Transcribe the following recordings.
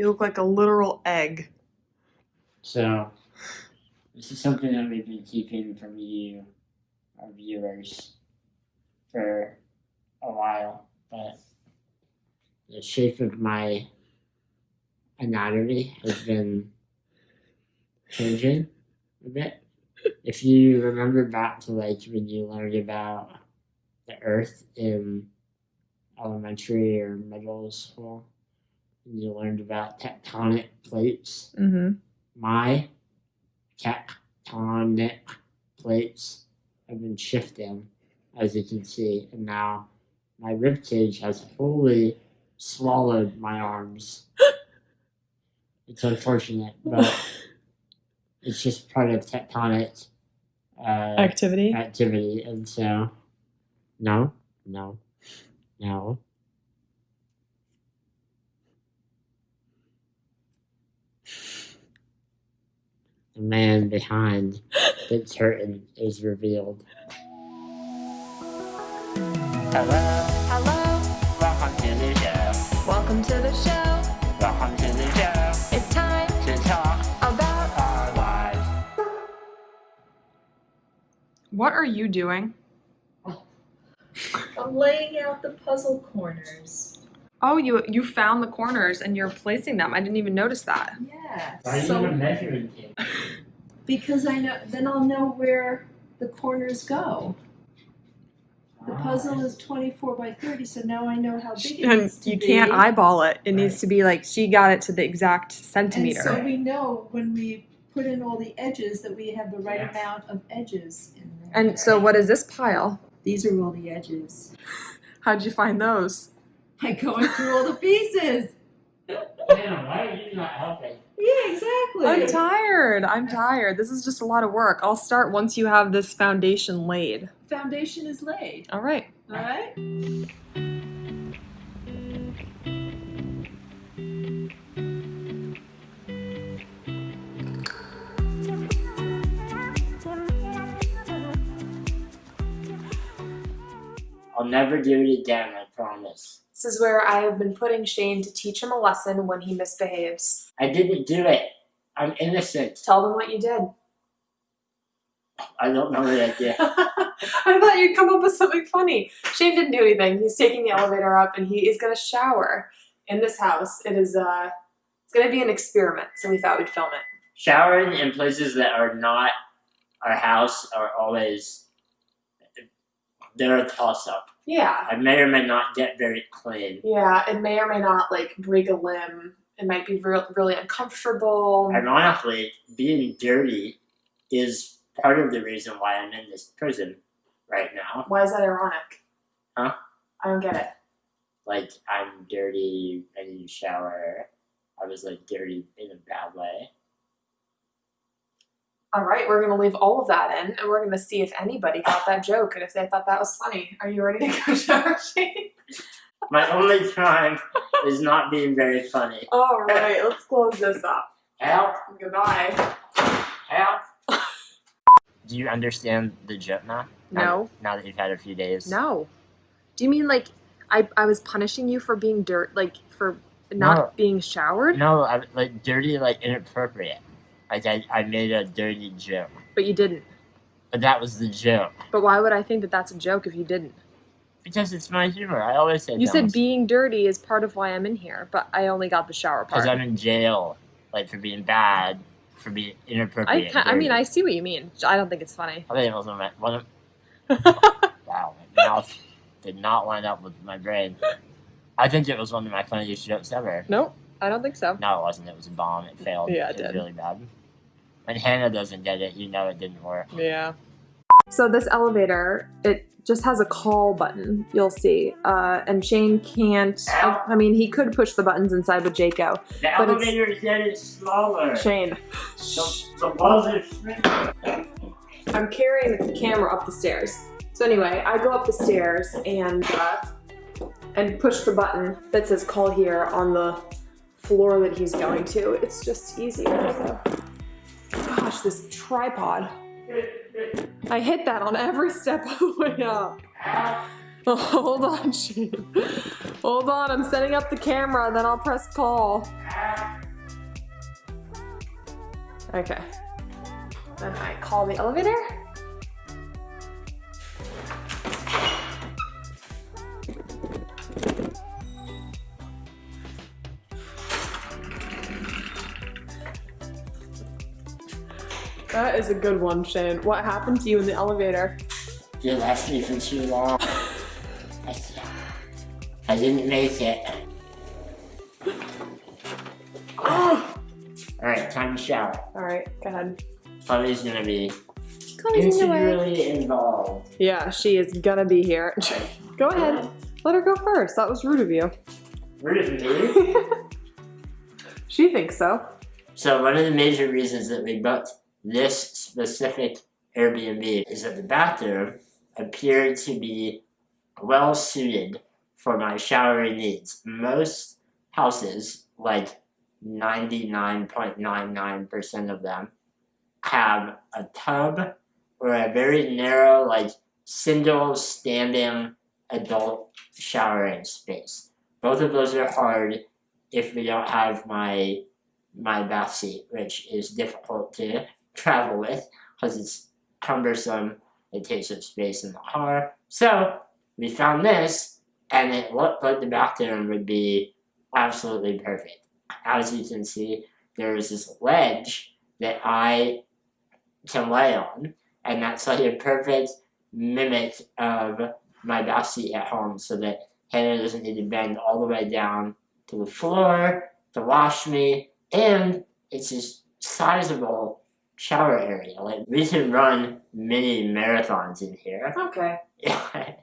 You look like a literal egg. So, this is something that we've been keeping from you, our viewers, for a while, but the shape of my anatomy has been changing a bit. If you remember back to like when you learned about the earth in elementary or middle school, you learned about tectonic plates, Mm-hmm. my tectonic plates have been shifting, as you can see, and now my rib cage has wholly swallowed my arms. it's unfortunate, but it's just part of tectonic uh, Activity. activity, and so no, no, no. The man behind the curtain is revealed. Hello, Hello, welcome to the show. welcome to the show. Welcome to the show It's time to talk about our lives. What are you doing? I'm laying out the puzzle corners. Oh, you you found the corners and you're placing them. I didn't even notice that. Yeah. Why do you So need measuring tape? because I know then I'll know where the corners go. The Ah, puzzle is 24 by 30, so now I know how big it And needs to you be. can't eyeball it. It needs to be like she got it to the exact centimeter. and centimeter. so we know when we put in all the edges that we have the right Yeah. amount of edges in there. And so what is this pile? these are all the edges. How'd you find those? By going through all the pieces. Damn, why are you not helping? Yeah, exactly. I'm tired. I'm tired. This is just a lot of work. I'll start once you have this foundation laid. Foundation is laid. All right. All right. I'll never do it again, I promise. This is where I have been putting Shane to teach him a lesson when he misbehaves. I didn't do it. I'm innocent. Tell them what you did. I don't know what I did. I thought you'd come up with something funny. Shane didn't do anything. He's taking the elevator up and he is gonna shower in this house. It is uh it's gonna be an experiment, so we thought we'd film it. Showering in places that are not our house are always they're a toss up. Yeah. I may or may not get very clean. Yeah, it may or may not like break a limb. It might be real, really uncomfortable. Ironically, being dirty is part of the reason why I'm in this prison right now. Why is that ironic? Huh? I don't get it. Like I'm dirty, I need to shower. I was like dirty in a bad way. All right, we're gonna leave all of that in, and we're gonna see if anybody got that joke and if they thought that was funny. Are you ready to go shower, My only crime is not being very funny. All right, let's close this up. Help! Goodbye. Help! Do you understand the joke now? No. Now that you've had a few days. No. Do you mean like I, I was punishing you for being dirt like for not No. being showered? No, I, like dirty, like inappropriate. Like I, I made a dirty joke, But you didn't. but that was the joke But why would I think that that's a joke if you didn't? because it's my humor. I always say You said being dirty is part of why I'm in here, but I only got the shower part. because. I'm in jail, like for being bad, for being I, inappropriate. ca- I mean. I see what you mean. I don't think it's funny. I think it was one of my one of wow, my mouth did not line up with my brain. I think it was one of my funniest jokes ever. nope, I don't think so. No, it wasn't. It was a bomb. It failed. Yeah, it was did. really bad. When Hannah doesn't get it, you know it didn't work. Yeah. So this elevator, it just has a call button. You'll see, uh, and Shane can't. Ow. I mean, he could push the buttons inside with Jaco. The But it's- elevator is getting smaller. Shane, The, the walls are shrinking. I'm carrying the camera up the stairs. So anyway, I go up the stairs and uh, and push the button that says "Call here" on the floor that he's going to. It's just easier. So. Gosh, this tripod. I hit that on every step of the way up. Oh, hold on, Gene. Hold on, I'm setting up the camera, then I'll press call. Okay. Then I call the elevator. That is a good one, Shane. What happened to you in the elevator? You left me for too long. I, I didn't make it. Alright, time to shower. Alright, go ahead. Chloe's gonna be Chloe's in the integrally involved. Yeah, she is gonna be here. go ahead. Let her go first. That was rude of you. Rude of me. she thinks so. So one of the major reasons that we booked this specific Airbnb is that the bathroom appeared to be well suited for my showering needs. Most houses, like 99.99% of them, have a tub or a very narrow, like single standing adult showering space. Both of those are hard if we don't have my my bath seat, which is difficult to travel with because it's cumbersome. It takes up space in the car. So we found this, and it looked like the bathroom would be absolutely perfect. As you can see, there is this ledge that I can lay on, and that's like a perfect mimic of my bath seat at home, so that Hannah doesn't need to bend all the way down to the floor to wash me and it's just sizable shower area. Like we can run mini marathons in here. Okay. Yeah,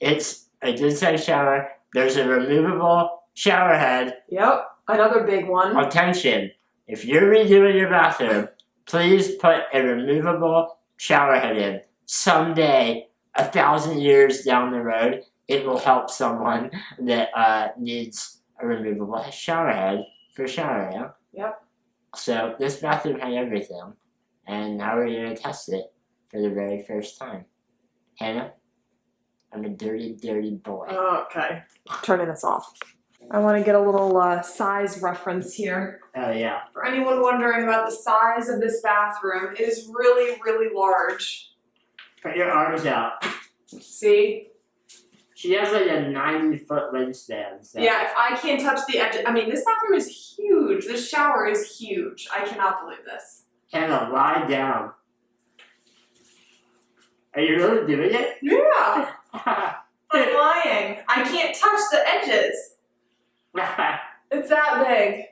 it's a good sized shower. There's a removable shower head. Yep. Another big one. Attention! If you're redoing your bathroom, please put a removable shower head in. Someday, a thousand years down the road, it will help someone that uh, needs a removable shower head for showering. Yep. So this bathroom had everything, and now we're gonna test it for the very first time. Hannah, I'm a dirty, dirty boy. Okay. Turning this off. I want to get a little uh, size reference here. oh yeah. For anyone wondering about the size of this bathroom, it is really, really large. Put your arms out. See? She has like a 90 foot wingspan. So. Yeah, if I can't touch the edge, I mean, this bathroom is huge. This shower is huge. I cannot believe this. Hannah, lie down. Are you really doing it? Yeah, I'm lying. I can't touch the edges. It's that big.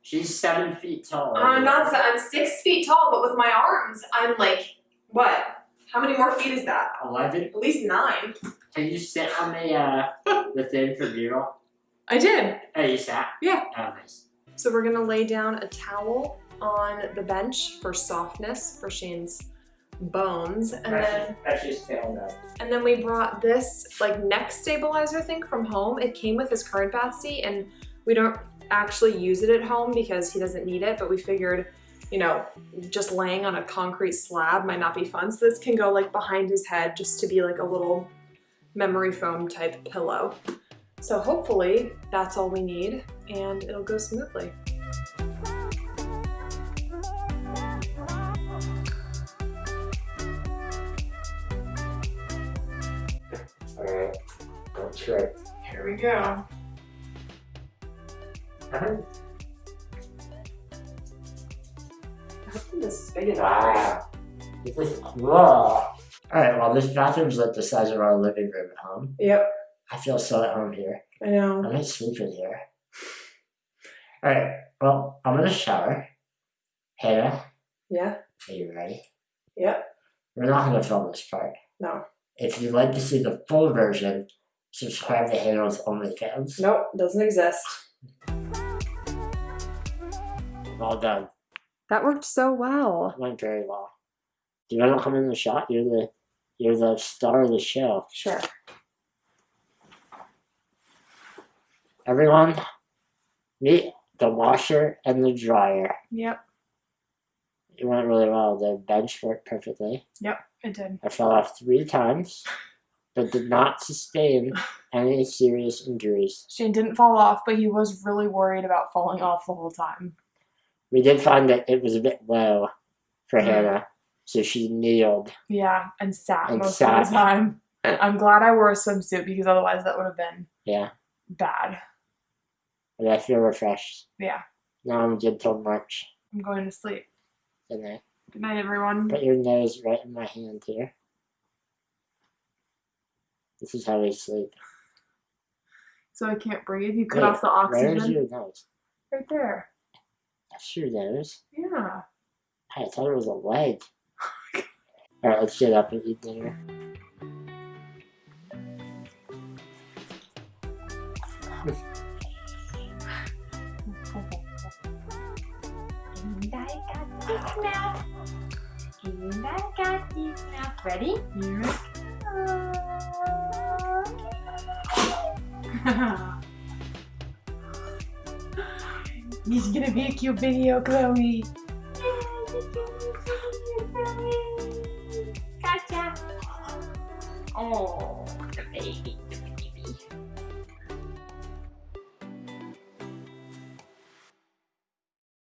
She's seven feet tall. I'm not. I'm six feet tall, but with my arms, I'm like what? How many more feet is that? Eleven. At least nine. Can you sit on the uh the thing for B-roll? I did. Oh, you sat. Yeah. Oh, nice. So we're gonna lay down a towel on the bench for softness for Shane's bones, and then That's just tailed up. and then we brought this like neck stabilizer thing from home. It came with his current bath seat, and we don't actually use it at home because he doesn't need it. But we figured, you know, just laying on a concrete slab might not be fun. So this can go like behind his head just to be like a little memory foam type pillow. So hopefully that's all we need, and it'll go smoothly. Don't. Here we go. Uh-huh. This is big enough. Wow. This is cool. Alright, well this bathroom's like the size of our living room at home. Yep, I feel so at home here. I know. I might sleep in here. Alright, well, I'm gonna shower. Hannah, Yeah. are you ready? Yep. We're not gonna film this part. No. If you'd like to see the full version, subscribe to Hannah's OnlyFans. Nope, doesn't exist. Well done. That worked so well. That went very well. Do you want to come in the shot? You're the you're the star of the show. Sure. Everyone, meet the washer and the dryer. Yep, It went really well. The bench worked perfectly. Yep, it did. I fell off three times, but did not sustain any serious injuries. Shane didn't fall off, but he was really worried about falling off the whole time. We did find that it was a bit low for Yeah. Hannah, so she kneeled. Yeah, and sat And most sat. of the time. I'm glad I wore a swimsuit because otherwise that would have been Yeah, bad. and I feel refreshed. Yeah, Now I'm good till March. I'm going to sleep. Good night. Good night, everyone. Put your nose right in my hand here. This is how we sleep. So I can't breathe. You cut Wait, off the oxygen? Where's your nose? right there. That's your nose. Yeah. I thought it was a leg. Alright, let's get up and eat dinner. And I got this mouth. And I got this mouth. Ready? Is gonna be a cute video, Chloe. Gotcha. Oh, the baby.